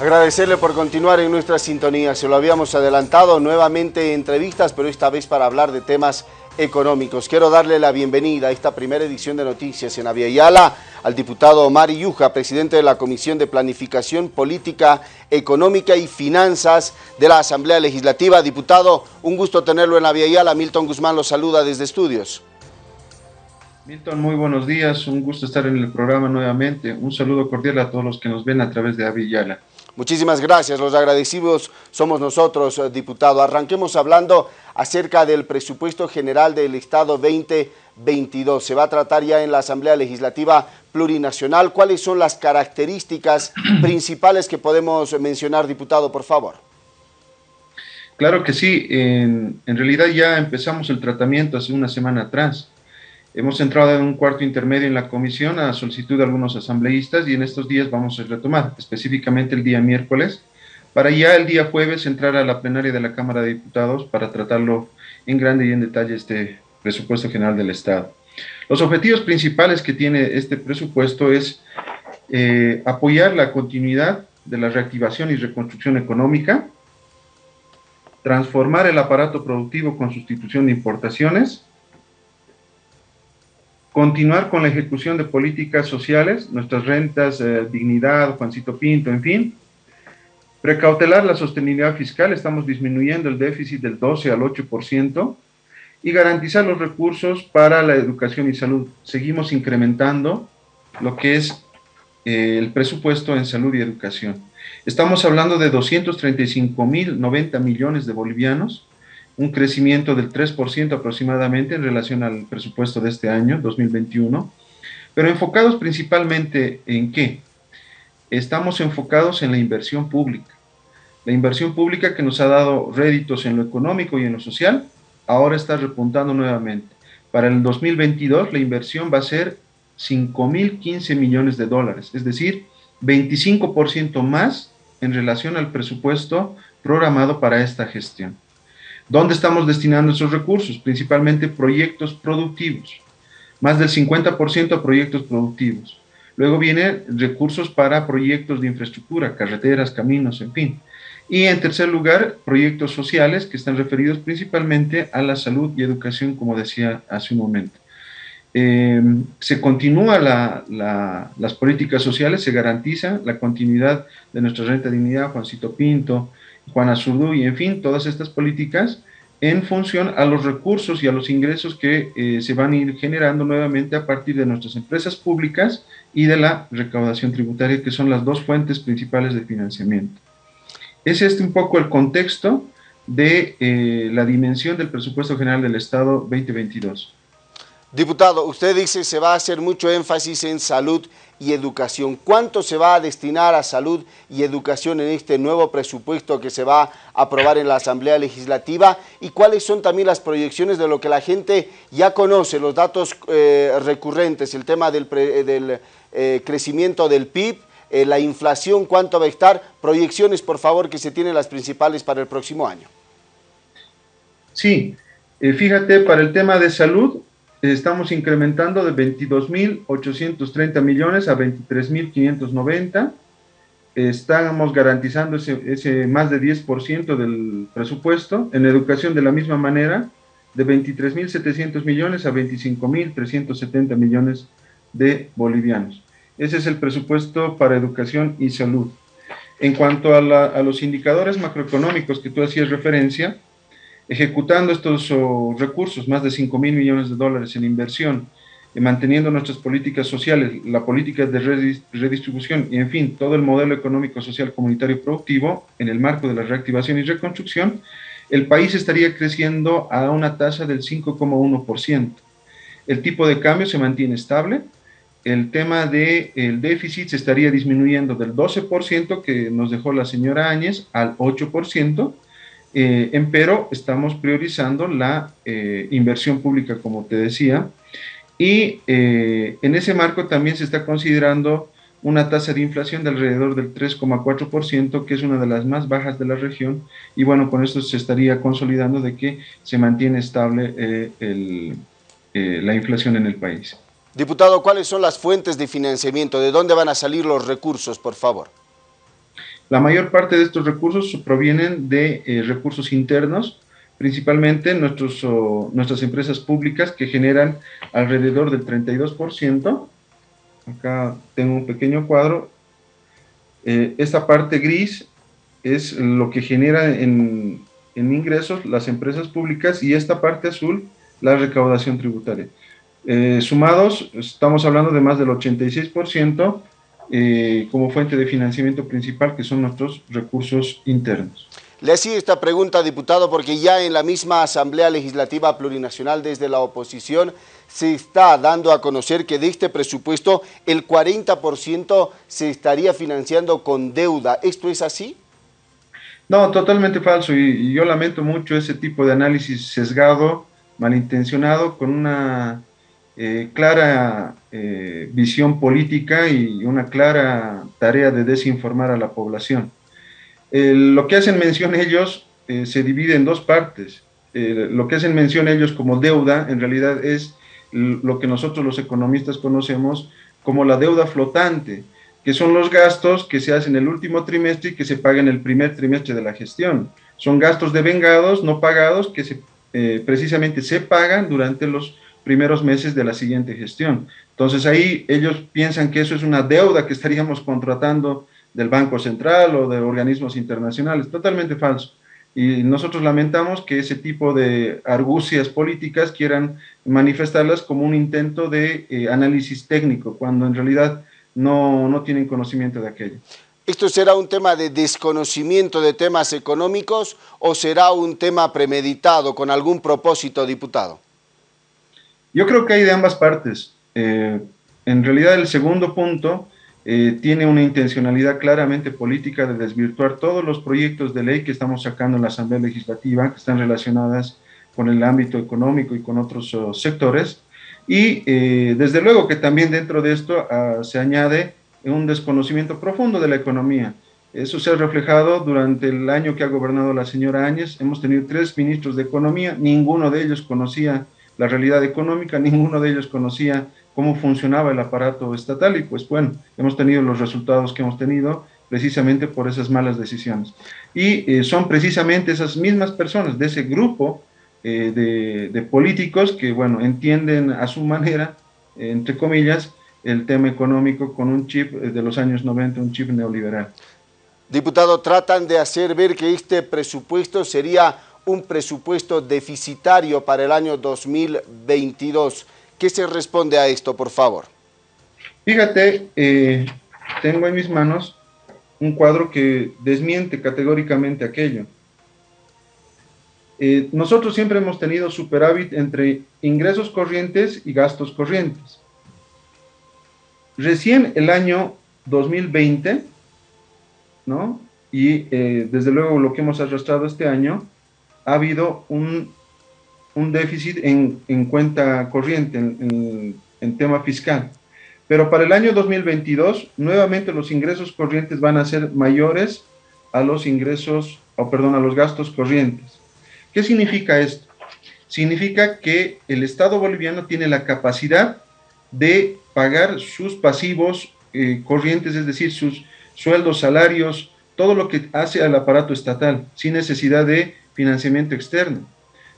Agradecerle por continuar en nuestra sintonía. Se lo habíamos adelantado nuevamente entrevistas, pero esta vez para hablar de temas económicos. Quiero darle la bienvenida a esta primera edición de Noticias en Aviala al diputado Omar Yuja, presidente de la Comisión de Planificación Política, Económica y Finanzas de la Asamblea Legislativa. Diputado, un gusto tenerlo en Aviala. Milton Guzmán lo saluda desde estudios. Milton, muy buenos días. Un gusto estar en el programa nuevamente. Un saludo cordial a todos los que nos ven a través de Aviala. Muchísimas gracias, los agradecidos somos nosotros, eh, diputado. Arranquemos hablando acerca del presupuesto general del Estado 2022. Se va a tratar ya en la Asamblea Legislativa Plurinacional. ¿Cuáles son las características principales que podemos mencionar, diputado, por favor? Claro que sí, en, en realidad ya empezamos el tratamiento hace una semana atrás. Hemos entrado en un cuarto intermedio en la comisión a solicitud de algunos asambleístas y en estos días vamos a retomar, específicamente el día miércoles, para ya el día jueves entrar a la plenaria de la Cámara de Diputados para tratarlo en grande y en detalle este presupuesto general del Estado. Los objetivos principales que tiene este presupuesto es eh, apoyar la continuidad de la reactivación y reconstrucción económica, transformar el aparato productivo con sustitución de importaciones, continuar con la ejecución de políticas sociales, nuestras rentas, eh, dignidad, Juancito Pinto, en fin, precautelar la sostenibilidad fiscal, estamos disminuyendo el déficit del 12 al 8%, y garantizar los recursos para la educación y salud. Seguimos incrementando lo que es eh, el presupuesto en salud y educación. Estamos hablando de 235 mil 90 millones de bolivianos, un crecimiento del 3% aproximadamente en relación al presupuesto de este año, 2021, pero enfocados principalmente en qué? Estamos enfocados en la inversión pública. La inversión pública que nos ha dado réditos en lo económico y en lo social, ahora está repuntando nuevamente. Para el 2022 la inversión va a ser 5.015 millones de dólares, es decir, 25% más en relación al presupuesto programado para esta gestión. ¿Dónde estamos destinando esos recursos? Principalmente proyectos productivos, más del 50% a proyectos productivos. Luego vienen recursos para proyectos de infraestructura, carreteras, caminos, en fin. Y en tercer lugar, proyectos sociales que están referidos principalmente a la salud y educación, como decía hace un momento. Em, se continúa las políticas sociales, se garantiza la continuidad de nuestra renta de dignidad, Juancito Pinto, Juan Azurdu y en fin, todas estas políticas en función a los recursos y a los ingresos que eh, se van a ir generando nuevamente a partir de nuestras empresas públicas y de la recaudación tributaria, que son las dos fuentes principales de financiamiento. Es este un poco el contexto de eh, la dimensión del presupuesto general del Estado 2022. Diputado, usted dice se va a hacer mucho énfasis en salud y educación. ¿Cuánto se va a destinar a salud y educación en este nuevo presupuesto que se va a aprobar en la Asamblea Legislativa? ¿Y cuáles son también las proyecciones de lo que la gente ya conoce, los datos eh, recurrentes, el tema del, eh, crecimiento del PIB, eh, la inflación, cuánto va a estar? Proyecciones, por favor, que se tienen las principales para el próximo año. Sí, fíjate, para el tema de salud, estamos incrementando de 22.830 millones a 23.590. Estamos garantizando ese, más de 10% del presupuesto. En educación de la misma manera, de 23.700 millones a 25.370 millones de bolivianos. Ese es el presupuesto para educación y salud. En cuanto a, a los indicadores macroeconómicos que tú hacías referencia, ejecutando estos recursos, más de 5 mil millones de dólares en inversión, y manteniendo nuestras políticas sociales, la política de redistribución y, en fin, todo el modelo económico, social, comunitario productivo en el marco de la reactivación y reconstrucción, el país estaría creciendo a una tasa del 5,1%. El tipo de cambio se mantiene estable, el tema del el déficit se estaría disminuyendo del 12% que nos dejó la señora Áñez al 8%, eh, empero estamos priorizando la eh, inversión pública, como te decía, y eh, en ese marco también se está considerando una tasa de inflación de alrededor del 3,4%, que es una de las más bajas de la región, y bueno, con esto se estaría consolidando de que se mantiene estable la inflación en el país. Diputado, ¿cuáles son las fuentes de financiamiento? ¿De dónde van a salir los recursos, por favor? La mayor parte de estos recursos provienen de eh, recursos internos, principalmente nuestros, nuestras empresas públicas que generan alrededor del 32%. Acá tengo un pequeño cuadro. Eh, esta parte gris es lo que genera en, en, ingresos las empresas públicas y esta parte azul la recaudación tributaria. Eh, sumados, estamos hablando de más del 86% eh, como fuente de financiamiento principal, que son nuestros recursos internos. Le hacía esta pregunta, diputado, porque ya en la misma Asamblea Legislativa Plurinacional desde la oposición se está dando a conocer que de este presupuesto el 40% se estaría financiando con deuda. ¿Esto es así? No, totalmente falso y, yo lamento mucho ese tipo de análisis sesgado, malintencionado, con una eh, clara eh, visión política y una clara tarea de desinformar a la población lo que hacen mención ellos eh, se divide en dos partes. lo que hacen mención ellos como deuda, en realidad es lo que nosotros los economistas conocemos como la deuda flotante, que son los gastos que se hacen en el último trimestre y que se pagan el primer trimestre de la gestión. Son gastos devengados, no pagados, que precisamente se pagan durante los primeros meses de la siguiente gestión. Entonces ahí ellos piensan que eso es una deuda que estaríamos contratando del Banco Central o de organismos internacionales. Totalmente falso. Y nosotros lamentamos que ese tipo de argucias políticas quieran manifestarlas como un intento de eh, análisis técnico, cuando en realidad no, no tienen conocimiento de aquello. ¿Esto será un tema de desconocimiento de temas económicos o será un tema premeditado con algún propósito, diputado? Yo creo que hay de ambas partes. Eh, en realidad el segundo punto eh, tiene una intencionalidad claramente política de desvirtuar todos los proyectos de ley que estamos sacando en la Asamblea Legislativa, que están relacionadas con el ámbito económico y con otros oh, sectores. Y eh, desde luego que también dentro de esto ah, se añade un desconocimiento profundo de la economía. Eso se ha reflejado durante el año que ha gobernado la señora Áñez. Hemos tenido tres ministros de Economía, ninguno de ellos conocía la realidad económica, ninguno de ellos conocía cómo funcionaba el aparato estatal y pues bueno, hemos tenido los resultados que hemos tenido precisamente por esas malas decisiones. Y eh, son precisamente esas mismas personas de ese grupo eh, de, políticos que bueno, entienden a su manera, entre comillas, el tema económico con un chip de los años 90, un chip neoliberal. Diputado, tratan de hacer ver que este presupuesto sería un presupuesto deficitario para el año 2022. ¿Qué se responde a esto, por favor? Fíjate, eh, tengo en mis manos un cuadro que desmiente categóricamente aquello. Eh, nosotros siempre hemos tenido superávit entre ingresos corrientes y gastos corrientes. Recién el año 2020, ¿no? Y eh, desde luego lo que hemos arrastrado este año, ha habido un un déficit en, cuenta corriente, en, tema fiscal. Pero para el año 2022, nuevamente los ingresos corrientes van a ser mayores a los ingresos, o perdón, a los gastos corrientes. ¿Qué significa esto? Significa que el Estado boliviano tiene la capacidad de pagar sus pasivos eh, corrientes, es decir, sus sueldos, salarios, todo lo que hace al aparato estatal, sin necesidad de financiamiento externo.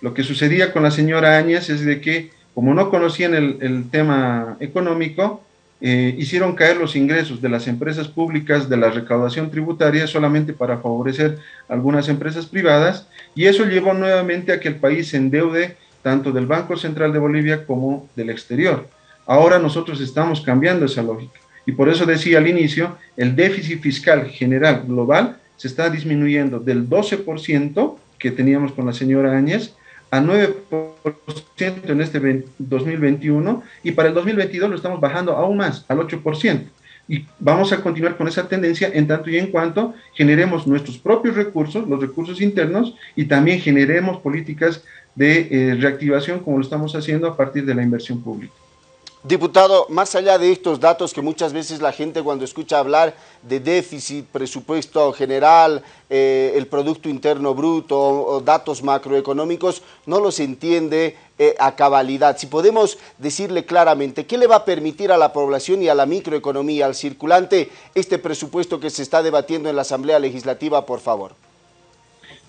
Lo que sucedía con la señora Áñez es de que, como no conocían el, tema económico, eh, hicieron caer los ingresos de las empresas públicas de la recaudación tributaria solamente para favorecer algunas empresas privadas y eso llevó nuevamente a que el país se endeude tanto del Banco Central de Bolivia como del exterior. Ahora nosotros estamos cambiando esa lógica y por eso decía al inicio, el déficit fiscal general global se está disminuyendo del 12% que teníamos con la señora Áñez a 9% en este 2021 y para el 2022 lo estamos bajando aún más, al 8%. Y vamos a continuar con esa tendencia en tanto y en cuanto generemos nuestros propios recursos, los recursos internos, y también generemos políticas de eh, reactivación como lo estamos haciendo a partir de la inversión pública. Diputado, más allá de estos datos que muchas veces la gente cuando escucha hablar de déficit, presupuesto general, eh, el Producto Interno Bruto o datos macroeconómicos, no los entiende eh, a cabalidad. Si podemos decirle claramente, ¿qué le va a permitir a la población y a la microeconomía, al circulante, este presupuesto que se está debatiendo en la Asamblea Legislativa, por favor?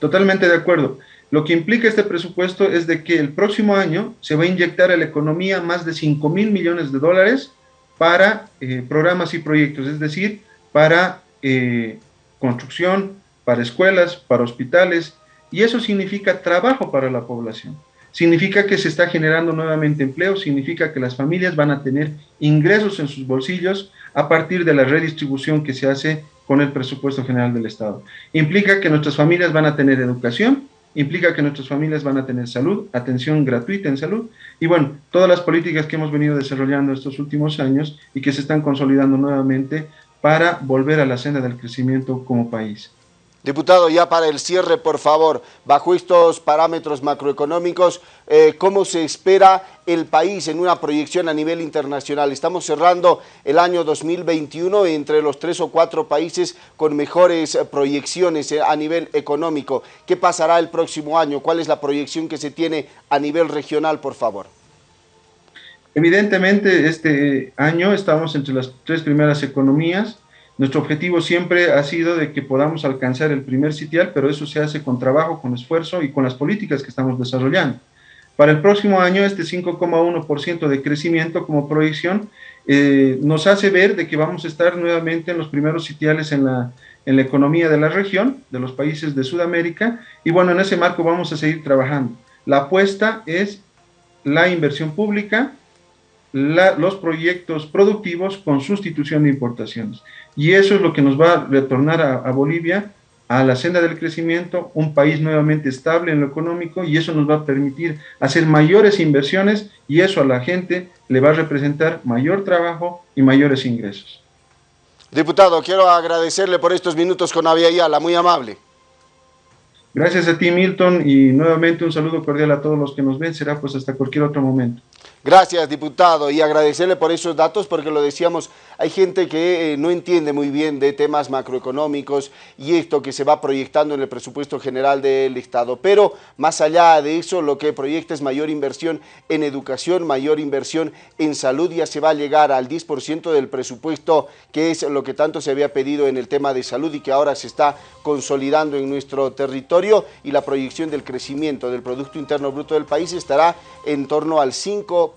Totalmente de acuerdo. Lo que implica este presupuesto es de que el próximo año se va a inyectar a la economía más de 5 mil millones de dólares para eh, programas y proyectos, es decir, para eh, construcción, para escuelas, para hospitales, y eso significa trabajo para la población. Significa que se está generando nuevamente empleo, significa que las familias van a tener ingresos en sus bolsillos a partir de la redistribución que se hace con el presupuesto general del Estado. Implica que nuestras familias van a tener educación, implica que nuestras familias van a tener salud, atención gratuita en salud, y bueno, todas las políticas que hemos venido desarrollando estos últimos años y que se están consolidando nuevamente para volver a la senda del crecimiento como país. Diputado, ya para el cierre, por favor, bajo estos parámetros macroeconómicos, eh, ¿cómo se espera el país en una proyección a nivel internacional? Estamos cerrando el año 2021 entre los tres o cuatro países con mejores eh, proyecciones eh, a nivel económico. ¿Qué pasará el próximo año? ¿Cuál es la proyección que se tiene a nivel regional, por favor? Evidentemente, este año estamos entre las tres primeras economías, nuestro objetivo siempre ha sido de que podamos alcanzar el primer sitial, pero eso se hace con trabajo, con esfuerzo y con las políticas que estamos desarrollando. Para el próximo año, este 5,1% de crecimiento como proyección eh, nos hace ver de que vamos a estar nuevamente en los primeros sitiales en la, en la economía de la región, de los países de Sudamérica, y bueno, en ese marco vamos a seguir trabajando. La apuesta es la inversión pública, los proyectos productivos con sustitución de importaciones. Y eso es lo que nos va a retornar a, Bolivia a la senda del crecimiento, un país nuevamente estable en lo económico y eso nos va a permitir hacer mayores inversiones y eso a la gente le va a representar mayor trabajo y mayores ingresos. Diputado, quiero agradecerle por estos minutos con Avia Yala, muy amable. Gracias a ti, Milton, y nuevamente un saludo cordial a todos los que nos ven. Será pues hasta cualquier otro momento. Gracias, diputado, y agradecerle por esos datos porque lo decíamos, hay gente que eh, no entiende muy bien de temas macroeconómicos y esto que se va proyectando en el presupuesto general del Estado. Pero más allá de eso, lo que proyecta es mayor inversión en educación, mayor inversión en salud, ya se va a llegar al 10% del presupuesto, que es lo que tanto se había pedido en el tema de salud y que ahora se está consolidando en nuestro territorio y la proyección del crecimiento del Producto Interno Bruto del país estará en torno al 5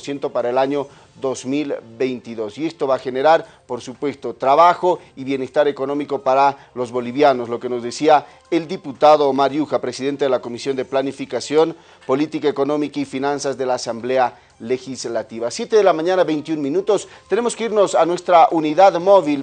ciento para el año 2022. Y esto va a generar, por supuesto, trabajo y bienestar económico para los bolivianos, lo que nos decía el diputado Mariuja, presidente de la Comisión de Planificación, Política Económica y Finanzas de la Asamblea Legislativa. 7 de la mañana, 21 minutos. Tenemos que irnos a nuestra unidad móvil